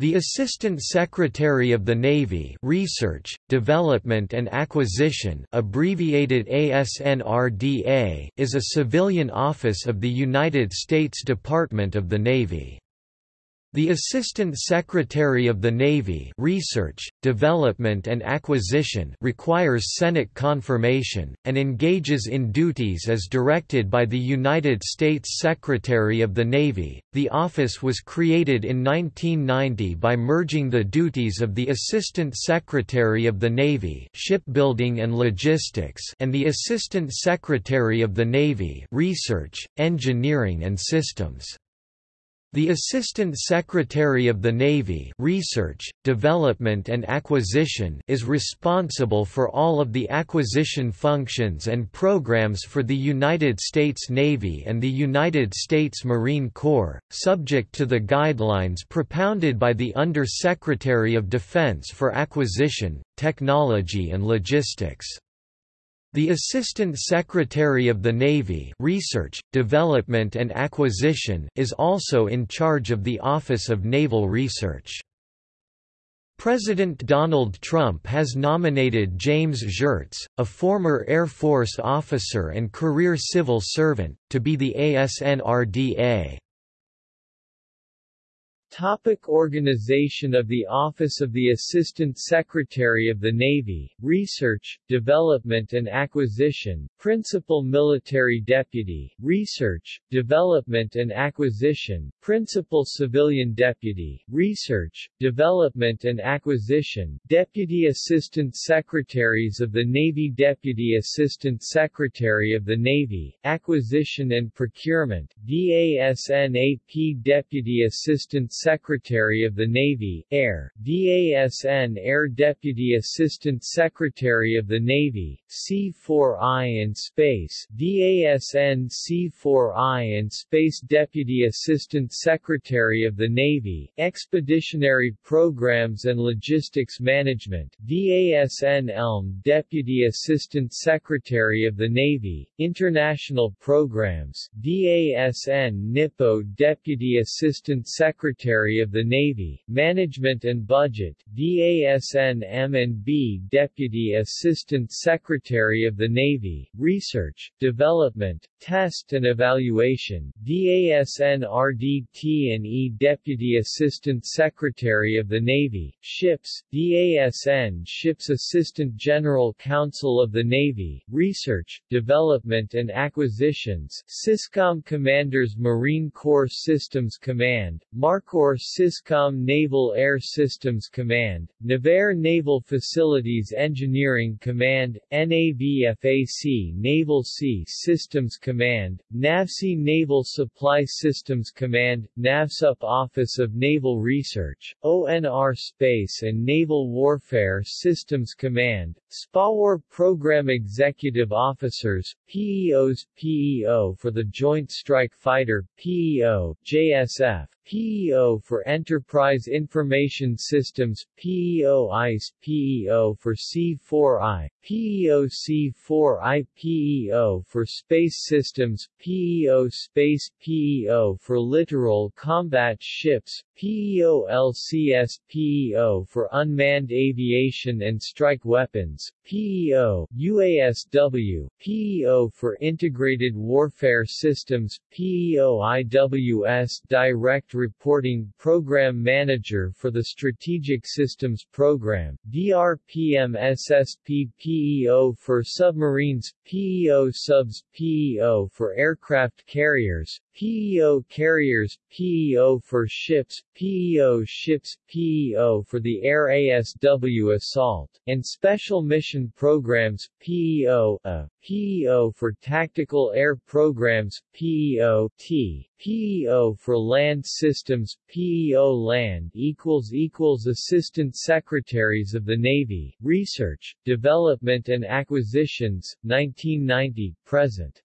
The Assistant Secretary of the Navy Research, Development and Acquisition abbreviated ASNRDA is a civilian office of the United States Department of the Navy. The Assistant Secretary of the Navy Research, Development and Acquisition requires Senate confirmation, and engages in duties as directed by the United States Secretary of the Navy. The office was created in 1990 by merging the duties of the Assistant Secretary of the Navy Shipbuilding and Logistics and the Assistant Secretary of the Navy Research, Engineering and Systems. The Assistant Secretary of the Navy Research, Development and Acquisition is responsible for all of the acquisition functions and programs for the United States Navy and the United States Marine Corps, subject to the guidelines propounded by the Under-Secretary of Defense for Acquisition, Technology and Logistics. The Assistant Secretary of the Navy Research, Development and Acquisition is also in charge of the Office of Naval Research. President Donald Trump has nominated James Geurts, a former Air Force officer and career civil servant, to be the ASNRDA. Topic organization of the Office of the Assistant Secretary of the Navy, Research, Development and Acquisition, Principal Military Deputy, Research, Development and Acquisition, Principal Civilian Deputy, Research, Development and Acquisition, Deputy Assistant Secretaries of the Navy Deputy Assistant Secretary of the Navy, Acquisition and Procurement, DASNAP Deputy Assistant Secretary of the Navy, Air, DASN Air Deputy Assistant Secretary of the Navy, C4I and Space, DASN C4I and Space Deputy Assistant Secretary of the Navy, Expeditionary Programs and Logistics Management, DASN ELM Deputy Assistant Secretary of the Navy, International Programs, DASN NIPO Deputy Assistant Secretary Secretary of the Navy, Management and Budget, DASN M&B Deputy Assistant Secretary of the Navy, Research, Development, Test and Evaluation, DASN RDT&E Deputy Assistant Secretary of the Navy, Ships, DASN Ships Assistant General Counsel of the Navy, Research, Development and Acquisitions, SYSCOM Commanders Marine Corps Systems Command, MARCOR Naval Air Systems Command, NAVAIR Naval Facilities Engineering Command, NAVFAC Naval Sea Systems Command, NAVSEA Naval Supply Systems Command, NAVSUP Office of Naval Research, ONR Space and Naval Warfare Systems Command, SPAWAR Program Executive Officers, PEOs PEO for the Joint Strike Fighter, PEO, JSF, PEO for Enterprise Information Systems, PEO ICE, PEO for C4I, PEO C4I, PEO for Space Systems, PEO Space, PEO for Littoral Combat Ships, PEO LCS, PEO for Unmanned Aviation and Strike Weapons, PEO, UASW, PEO for Integrated Warfare Systems, PEO IWS Direct Reporting Program Manager for the Strategic Systems Program, DRPM SSP PEO for Submarines, PEO Subs PEO for Aircraft Carriers, PEO Carriers, PEO for Ships, PEO Ships, PEO for the Air ASW Assault, and Special Mission Programs, PEO, A, PEO for Tactical Air Programs, PEO, T, PEO for Land Systems, PEO Land equals equals Assistant Secretaries of the Navy, Research, Development and Acquisitions, 1990, present.